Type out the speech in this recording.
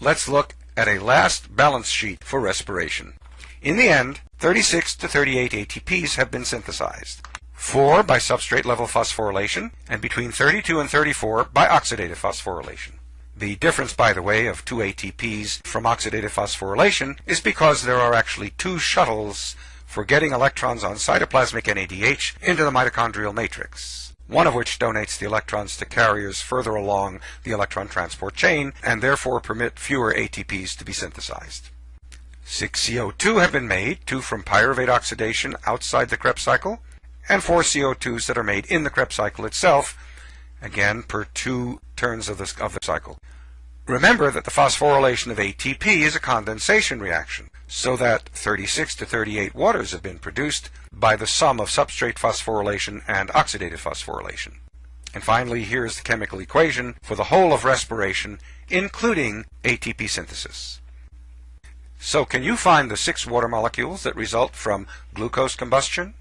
let's look at a last balance sheet for respiration. In the end, 36 to 38 ATPs have been synthesized. 4 by substrate level phosphorylation, and between 32 and 34 by oxidative phosphorylation. The difference, by the way, of two ATPs from oxidative phosphorylation is because there are actually two shuttles for getting electrons on cytoplasmic NADH into the mitochondrial matrix, one of which donates the electrons to carriers further along the electron transport chain and therefore permit fewer ATPs to be synthesized. 6 CO2 have been made, two from pyruvate oxidation outside the Krebs cycle, and four CO2s that are made in the Krebs cycle itself, again per two turns of of the cycle. Remember that the phosphorylation of ATP is a condensation reaction, so that 36 to 38 waters have been produced by the sum of substrate phosphorylation and oxidative phosphorylation. And finally, here is the chemical equation for the whole of respiration, including ATP synthesis. So can you find the six water molecules that result from glucose combustion?